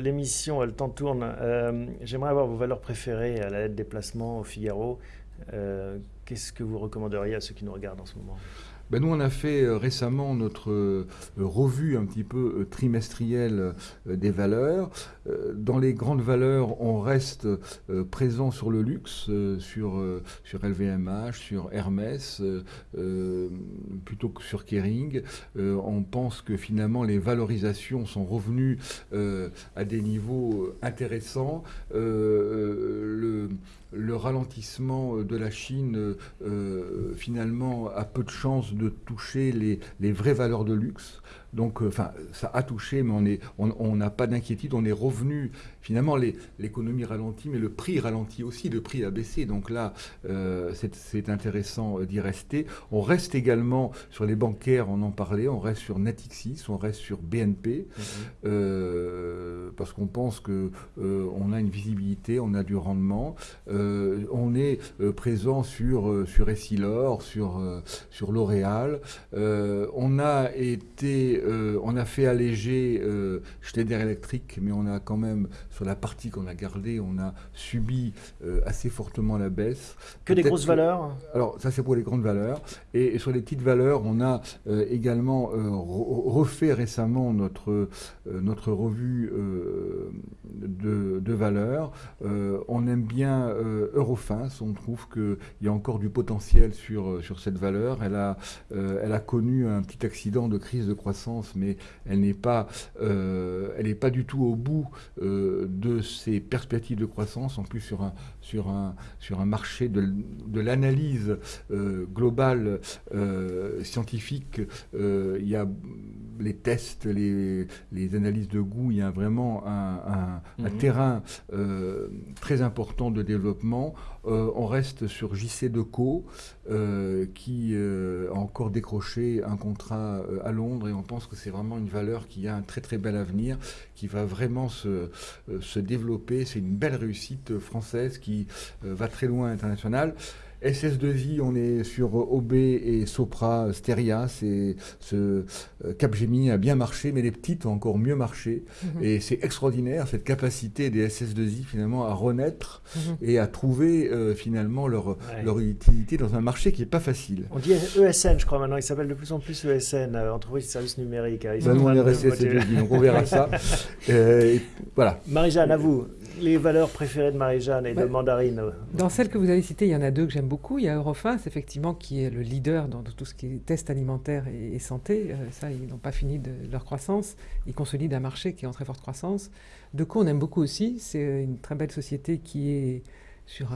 L'émission, elle t'en tourne. Euh, j'aimerais avoir vos valeurs préférées à la lettre des placements au Figaro. Euh, qu'est-ce que vous recommanderiez à ceux qui nous regardent en ce moment? Ben nous, on a fait euh, récemment notre euh, revue un petit peu euh, trimestrielle des valeurs. Dans les grandes valeurs, on reste présent sur le luxe, sur, sur LVMH, sur Hermès, plutôt que sur Kering. On pense que finalement, les valorisations sont revenues à des niveaux intéressants. Le ralentissement de la Chine, finalement, a peu de chances de toucher les, les vraies valeurs de luxe. Donc, euh, enfin, ça a touché, mais on n'a on, on pas d'inquiétude. On est revenu, finalement, l'économie ralentit, mais le prix ralentit aussi, le prix a baissé. Donc là, euh, c'est intéressant d'y rester. On reste également sur les bancaires, on en parlait, on reste sur Natixis, on reste sur BNP, euh, parce qu'on pense qu'on on a une visibilité, on a du rendement. On est présent sur, sur Essilor, sur, sur L'Oréal. on a été euh, on a fait alléger euh, Schneider Electric, mais on a quand même, sur la partie qu'on a gardée, on a subi euh, assez fortement la baisse. Que des grosses valeurs Alors, ça c'est pour les grandes valeurs. Et, sur les petites valeurs, on a également refait récemment notre, notre revue de, de, valeurs. on aime bien Eurofins, on trouve qu'il y a encore du potentiel sur, sur cette valeur. Elle a, elle a connu un petit accident de crise de croissance mais elle n'est pas, euh, du tout au bout euh, de ses perspectives de croissance. En plus, sur un, sur un, sur un marché de, l'analyse euh, globale scientifique, il y a les tests, les, les, analyses de goût, il y a vraiment un, un, mhm. terrain très important de développement. on reste sur JC Deco, qui a encore décroché un contrat à Londres et on pense que c'est vraiment une valeur qui a un très très bel avenir, qui va vraiment se, euh, se développer. C'est une belle réussite française qui euh, va très loin international. SS2I, on est sur OB et Sopra Steria. C'est ce euh, Capgemini a bien marché, mais les petites ont encore mieux marché. Mhm. Et c'est extraordinaire cette capacité des SS2I finalement à renaître mhm. et à trouver euh, finalement leur, leur utilité dans un marché qui n'est pas facile. On dit ESN, je crois maintenant. Il s'appelle de plus en plus ESN, euh, entreprise de services numériques. Ils ben, nous, on est resté SS2I, donc on verra ça. voilà. Marie-Jeanne, à vous les valeurs préférées de Marie-Jeanne et de Mandarine Dans celles que vous avez citées, il y en a deux que j'aime beaucoup. Il y a Eurofins, effectivement, qui est le leader dans tout ce qui est test alimentaire et, santé. Euh, ça, ils n'ont pas fini de leur croissance. Ils consolident un marché qui est en très forte croissance. De quoi on aime beaucoup aussi. C'est une très belle société qui est sur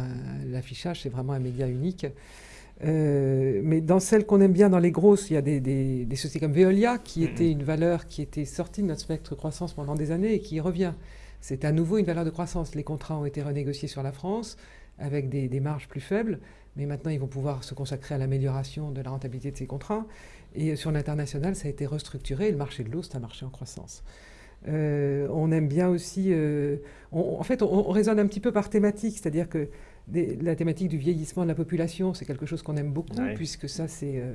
l'affichage, c'est vraiment un média unique. Euh, mais dans celles qu'on aime bien, dans les grosses, il y a des, sociétés comme Veolia, qui était une valeur qui était sortie de notre spectre croissance pendant des années et qui revient. C'est à nouveau une valeur de croissance. Les contrats ont été renégociés sur la France avec des, marges plus faibles, mais maintenant ils vont pouvoir se consacrer à l'amélioration de la rentabilité de ces contrats. Et sur l'international, ça a été restructuré. Le marché de l'eau, c'est un marché en croissance. Euh, on aime bien aussi... Euh, en fait, on, raisonne un petit peu par thématique, c'est-à-dire que la thématique du vieillissement de la population, c'est quelque chose qu'on aime beaucoup, puisque ça, c'est... Euh,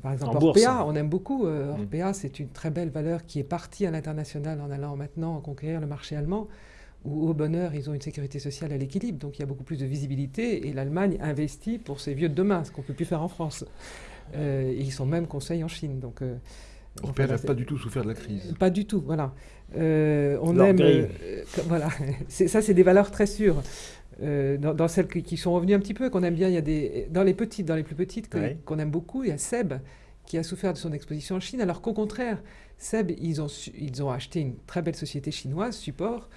par exemple, Orpea, on aime beaucoup. Euh, mm. Orpea, c'est une très belle valeur qui est partie à l'international en allant maintenant conquérir le marché allemand, où au bonheur, ils ont une sécurité sociale à l'équilibre. Donc il y a beaucoup plus de visibilité et l'Allemagne investit pour ses vieux de demain, ce qu'on ne peut plus faire en France. Euh, et ils sont même conseils en Chine. Donc, euh, Orpea n'a pas du tout souffert de la crise. Pas du tout, voilà. on aime. voilà. ça, c'est des valeurs très sûres. Euh, dans, celles qui, sont revenues un petit peu, qu'on aime bien, il y a des, dans les petites, dans les plus petites, qu'on aime beaucoup, il y a Seb qui a souffert de son exposition en Chine, alors qu'au contraire, Seb, ils ont, ils ont acheté une très belle société chinoise, Support,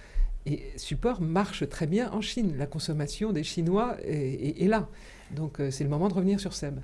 et Support marche très bien en Chine. La consommation des Chinois est, est là. Donc euh, c'est le moment de revenir sur Seb.